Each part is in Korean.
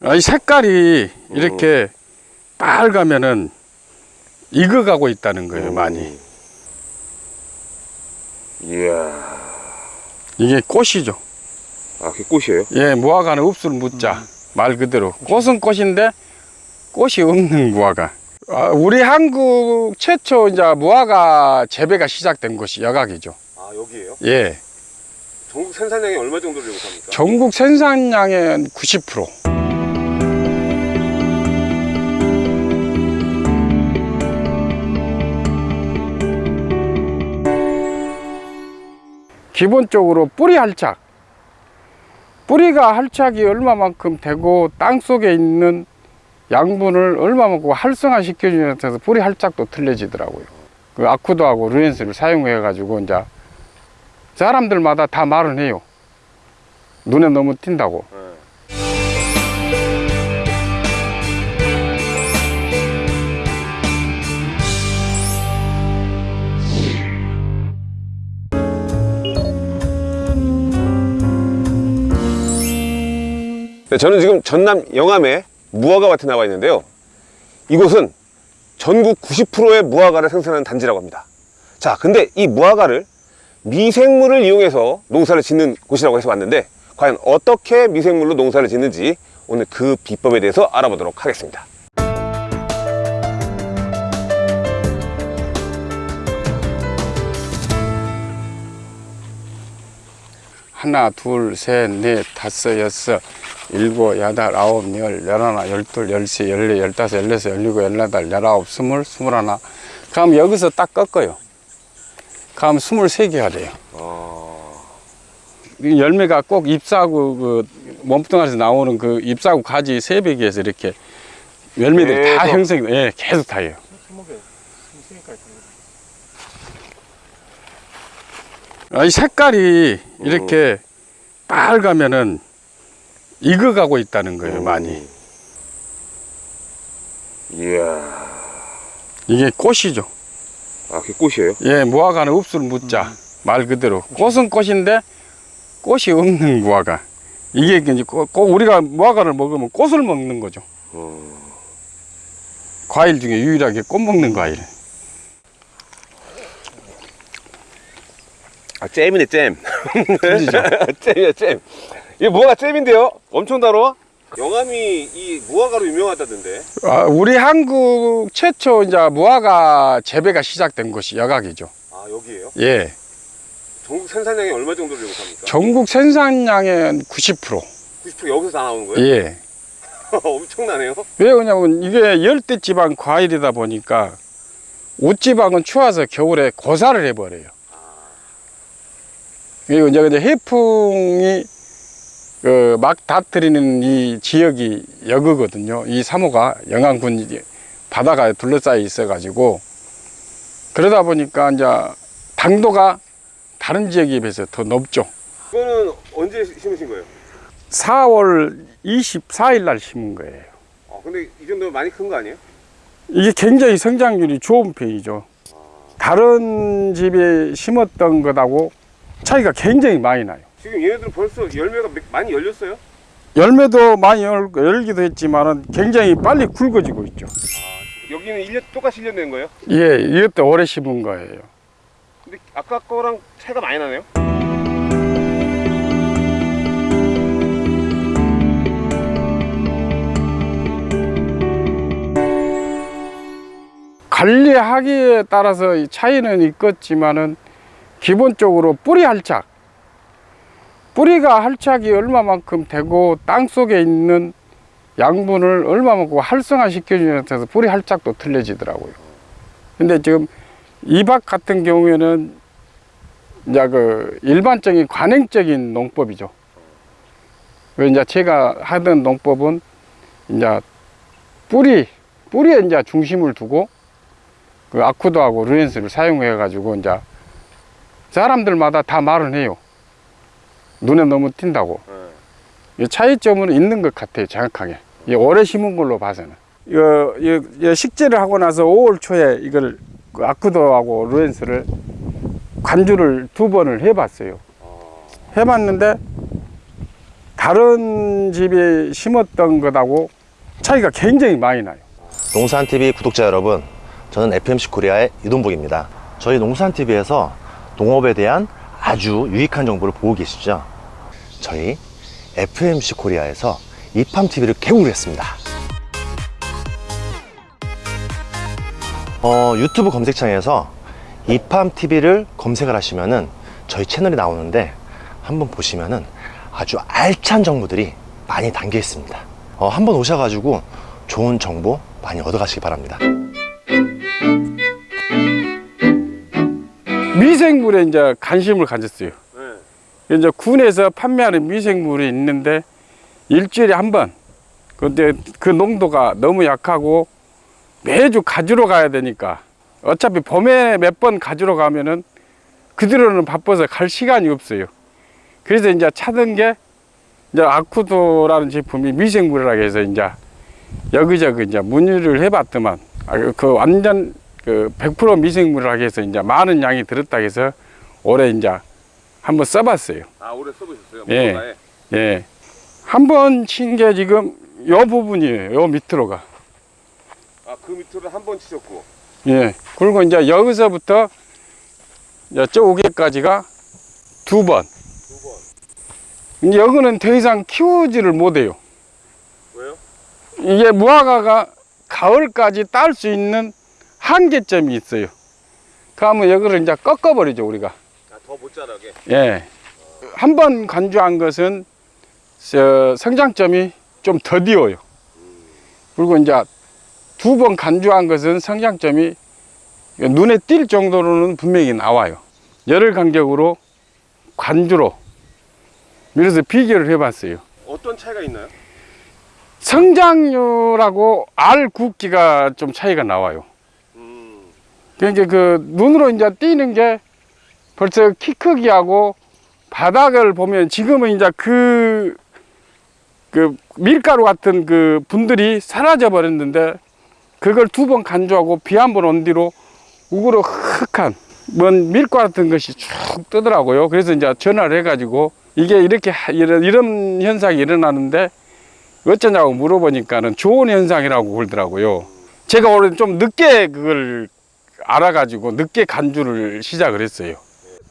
아, 이 색깔이 이렇게 빨가면은 익어가고 있다는 거예요, 많이. 이야. 이게 꽃이죠. 아, 그게 꽃이에요? 예, 무화과는 읍술 무자 말 그대로 꽃은 꽃인데 꽃이 없는 무화과. 아, 우리 한국 최초 이제 무화과 재배가 시작된 곳이 여각이죠. 아, 여기에요? 예, 전국 생산량이 얼마 정도를 예상합니까? 전국 생산량의 90%. 기본적으로 뿌리 할착. 뿌리가 할착이 얼마만큼 되고 땅 속에 있는 양분을 얼마만큼 활성화 시켜주는 데서 뿌리 할착도 틀려지더라고요. 그 아쿠도하고 루엔스를 사용해 가지고 이제 사람들마다 다 말은 해요. 눈에 너무 띈다고. 네. 네, 저는 지금 전남 영암에 무화과 밭에 나와 있는데요. 이곳은 전국 90%의 무화과를 생산하는 단지라고 합니다. 자, 근데 이 무화과를 미생물을 이용해서 농사를 짓는 곳이라고 해서 왔는데 과연 어떻게 미생물로 농사를 짓는지 오늘 그 비법에 대해서 알아보도록 하겠습니다. 하나, 둘, 셋, 넷, 다섯, 여섯, 일곱, 여덟, 아홉, 열, 열하나, 열둘, 열세, 열네, 열다섯, 열여섯, 열일곱, 열여덟, 열아홉, 스물, 스물하나. 그럼 여기서 딱 꺾어요. 개가 돼요. 이 열매가 꼭 잎사구 그 몸뚱아리에서 나오는 그 잎사구 가지 세배기에서 이렇게 열매들이 다 계속. 형성이 예, 계속 다요. 아, 이 색깔이 이렇게 빨가면은 익어가고 있다는 거예요, 많이. 이야, 이게 꽃이죠. 아, 그게 꽃이에요? 예, 무화과는 읍술 무자 말 그대로 꽃은 꽃인데 꽃이 없는 무화과. 이게 이제 꽃, 꽃- 우리가 무화과를 먹으면 꽃을 먹는 거죠. 과일 중에 유일하게 꽃 먹는 과일. 아, 잼이네, 잼. 잼이야, 잼. 이게 무화과 잼인데요? 엄청 달아? 영암이 이 무화과로 유명하다던데. 아, 우리 한국 최초 이제 무화과 재배가 시작된 곳이 여각이죠. 아, 여기에요? 예, 전국 생산량이 얼마 정도를 예상합니까? 전국 생산량의 90%. 90% 여기서 다 나오는 거예요? 예. 엄청나네요. 왜 그러냐면 이게 열대 지방 과일이다 보니까 옷지방은 추워서 겨울에 고사를 해버려요. 그리고 이제 해풍이 그 막 다트리는 이 지역이 여그거든요. 이 사모가 이제 바다가 둘러싸여 있어 가지고 그러다 보니까 이제 당도가 다른 지역에 비해서 더 높죠. 이거는 언제 심으신 거예요? 4월 24일 날 심은 거예요. 아, 근데 이 정도면 많이 큰 거 아니에요? 이게 굉장히 성장률이 좋은 편이죠. 다른 집에 심었던 것하고 차이가 굉장히 많이 나요. 지금 얘네들은 벌써 열매가 몇- 많이 열렸어요? 열매도 많이 열, 열기도 했지만은 굉장히 빨리 굵어지고 있죠. 여기는 1년 똑같이 1년 된 거예요? 예, 이것도 오래 심은 거예요. 근데 아까 거랑 차이가 많이 나네요? 관리하기에 따라서 이 차이는 있겠지만은 기본적으로 뿌리 할착. 뿌리가 할착이 얼마만큼 되고 땅 속에 있는 양분을 얼마만큼 활성화 시켜주는 데서 뿌리 할착도 틀려지더라고요. 근데 지금 이박 같은 경우에는 이제 그 일반적인 관행적인 농법이죠. 그 이제 제가 하던 농법은 이제 뿌리, 뿌리에 이제 중심을 두고 그 아쿠도하고 루엔스를 사용해 가지고 이제 사람들마다 다 말은 해요. 눈에 너무 띈다고. 네. 이 차이점은 있는 것 같아요, 정확하게. 이 오래 심은 걸로 봐서는. 이거, 이거, 식재를 하고 나서 5월 초에 이걸 그 아쿠도하고 루엔스를 관주를 두 번을 해봤어요. 해봤는데 다른 집에 심었던 것하고 차이가 굉장히 많이 나요. 농산TV 구독자 여러분, 저는 FMC 코리아의 이동복입니다. 저희 농산TV에서 농업에 대한 아주 유익한 정보를 보고 계시죠? 저희 FMC 코리아에서 이팜TV를 개국을 했습니다. 어, 유튜브 검색창에서 이팜TV를 검색을 하시면 은 저희 채널이 나오는데 한번 보시면 은 아주 알찬 정보들이 많이 담겨 있습니다. 어, 한번 오셔가지고 좋은 정보 많이 얻어가시기 바랍니다. 미생물에 이제 관심을 가졌어요. 네. 이제 군에서 판매하는 미생물이 있는데 일주일에 한 번. 근데 그 농도가 너무 약하고 매주 가지러 가야 되니까 어차피 봄에 몇 번 가지러 가면은 그대로는 바빠서 갈 시간이 없어요. 그래서 이제 찾은 게 이제 아쿠도라는 제품이 미생물이라고 해서 이제 여기저기 이제 문의를 해봤더만 아, 그 완전 그 100% 미생물이라고 해서 이제 많은 양이 들었다 해서 올해 이제 한번 써봤어요. 아 올해 써보셨어요? 예. 예. 한번 친 게 지금 요 부분이에요. 요 밑으로가. 아 그 밑으로 한 번 치셨고 예. 그리고 이제 여기서부터 저기까지가 두 번. 두 번. 여기는 더 이상 키우지를 못해요. 왜요? 이게 무화과가 가을까지 딸 수 있는 한계점이 있어요. 그러면 여기를 이제 꺾어버리죠, 우리가. 아 더 못 자라게. 예. 한번 간주한 것은 저 성장점이 좀 더디어요. 그리고 이제 두 번 간주한 것은 성장점이 눈에 띌 정도로는 분명히 나와요. 열흘 간격으로 관주로 그래서 비교를 해봤어요. 어떤 차이가 있나요? 성장률하고 알 굵기가 좀 차이가 나와요. 음. 그러니까 그 눈으로 이제 띄는 게 벌써 키 크기하고 바닥을 보면 지금은 이제 그, 그 밀가루 같은 그 분들이 사라져 버렸는데 그걸 두 번 간주하고 비 한 번 온 뒤로 우그로 흑한 뭔 밀가루 같은 것이 쭉 뜨더라고요. 그래서 이제 전화를 해가지고 이게 이렇게 하- 이런, 이런 현상이 일어나는데 어쩌냐고 물어보니까는 좋은 현상이라고 그러더라고요. 제가 올해 좀 늦게 그걸 알아가지고 늦게 간주를 시작을 했어요.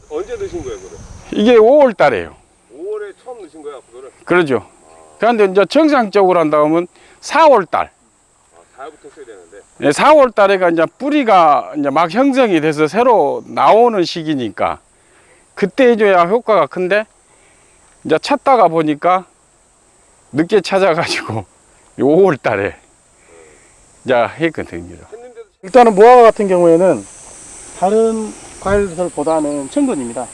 언제 넣으신 거예요, 그래? 이게 5월 달에요. 5월에 처음 넣으신 거야, 그거를? 그러죠. 그런데 이제 정상적으로 한다면 4월 달. 아, 4월부터 써야 되는데. 4월 달에가 이제 뿌리가 이제 막 형성이 돼서 새로 나오는 시기니까 그때 해줘야 효과가 큰데 이제 찾다가 보니까 늦게 찾아가지고 5월 달에 이제 했거든요. 일단은 무화과 같은 경우에는 다른 과일들보다는 천근입니다.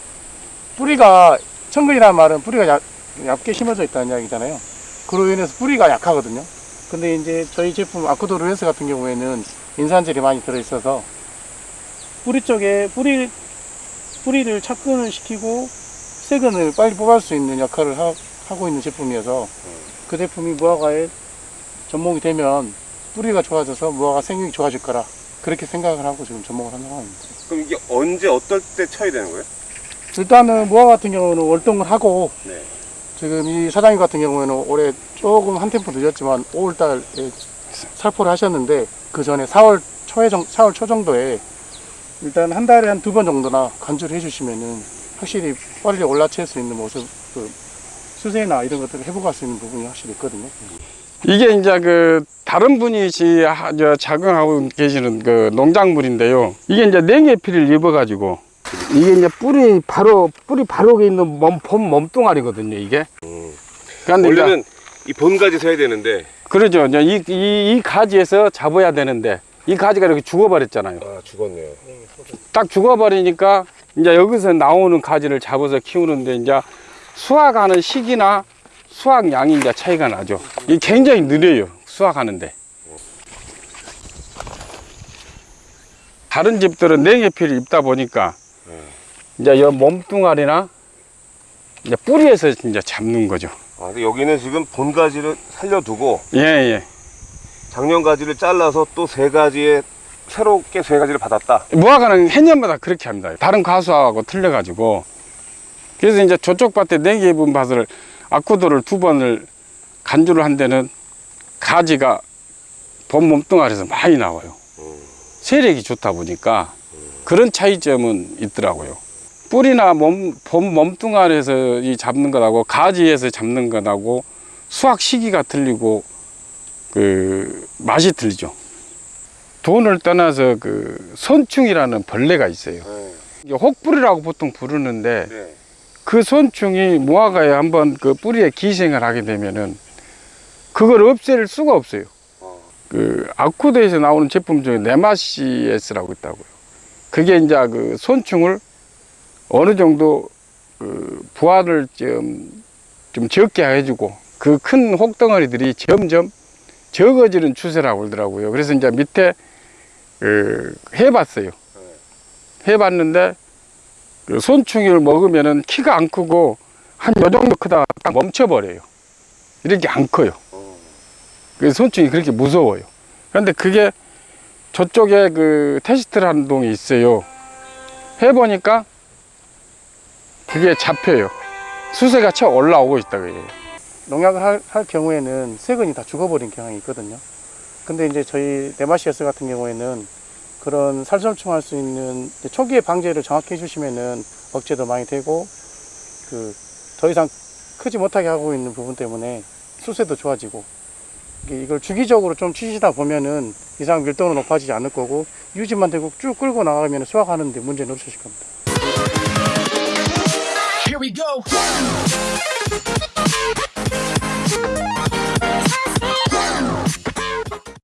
뿌리가 천근이라는 말은 뿌리가 얇, 얇게 심어져 있다는 이야기잖아요. 그로 인해서 뿌리가 약하거든요. 근데 이제 저희 제품 아쿠도 루엔스 같은 경우에는 인산질이 많이 들어있어서 뿌리 쪽에 뿌리 뿌리를 착근을 시키고 세근을 빨리 뽑을 수 있는 역할을 하, 고 있는 제품이어서 그 제품이 무화과에 접목이 되면 뿌리가 좋아져서 무화과 생육이 좋아질 거라 그렇게 생각을 하고 지금 접목을 하는 상황입니다. 그럼 이게 언제 어떨 때 쳐야 되는 거예요? 일단은 무화과 같은 경우는 월동을 하고 네. 지금 이 사장님 같은 경우에는 올해 조금 한 템포 늦었지만 5월달에 살포를 하셨는데 그 전에 4월 초에 정, 4월 초 정도에 일단 한 달에 한 두 번 정도나 간주를 해주시면은 확실히 빨리 올라칠 수 있는 모습, 그 수세나 이런 것들을 회복할 수 있는 부분이 확실히 있거든요. 이게 이제 그 다른 분이 저 작용하고 계시는 그 농작물인데요. 이게 이제 냉해 피를 입어가지고 이게 이제 뿌리 바로 뿌리 바로 있는 몸, 봄 몸뚱아리거든요. 이게. 그런데 이제 원래는 이 본가지 서야 되는데. 그러죠. 이제 이, 이, 이 가지에서 잡아야 되는데 이 가지가 이렇게 죽어버렸잖아요. 아, 죽었네요. 딱 죽어버리니까 이제 여기서 나오는 가지를 잡아서 키우는데 이제 수확하는 시기나 수확량이 이제 차이가 나죠. 이게 굉장히 느려요. 수확하는데. 다른 집들은 냉해피를 입다 보니까 이제 이 몸뚱아리나 이제 뿌리에서 이제 잡는 거죠. 아, 여기는 지금 본 가지를 살려두고 예, 예. 작년 가지를 잘라서 또 세 가지에 새롭게 세 가지를 받았다. 무화과는 해년마다 그렇게 합니다. 다른 과수하고 틀려가지고 그래서 이제 저쪽 밭에 네 개 분 밭을 아쿠도를 두 번을 간주를 한 데는 가지가 봄 몸뚱아리에서 많이 나와요. 세력이 좋다 보니까 그런 차이점은 있더라고요. 뿌리나 몸, 봄 몸뚱아리에서 이 잡는 것하고 가지에서 잡는 것하고 수확 시기가 틀리고 그 맛이 틀리죠. 돈을 떠나서 그 손충이라는 벌레가 있어요. 이게 혹불이라고 보통 부르는데 네. 그 손충이 무화과에 한번 그 뿌리에 기생을 하게 되면은 그걸 없앨 수가 없어요. 그 아쿠드에서 나오는 제품 중에 네마시에스라고 있다고요. 그게 이제 그 손충을 어느 정도 그 부화를 좀, 좀 적게 해주고 그 큰 혹덩어리들이 점점 적어지는 추세라고 그러더라고요. 그래서 이제 밑에 그 해봤어요. 해봤는데 그 손충이를 먹으면은 키가 안 크고 한 요 정도 크다가 딱 멈춰버려요. 이렇게 안 커요. 그래서 손충이 그렇게 무서워요. 그런데 그게 저쪽에 그 테스트를 하는 동이 있어요. 해보니까 그게 잡혀요. 수세가 쳐 올라오고 있다 그래요. 농약을 할, 할 경우에는 세근이 다 죽어버린 경향이 있거든요. 근데 이제 저희 네마시아스 같은 경우에는 그런 살점충 할 수 있는 초기에 방제를 정확히 해주시면은 억제도 많이 되고 그 더 이상 크지 못하게 하고 있는 부분 때문에 수세도 좋아지고 이걸 주기적으로 좀 치시다 보면은 이상 밀도는 높아지지 않을 거고 유지만 되고 쭉 끌고 나가면 수확하는데 문제는 없으실 겁니다.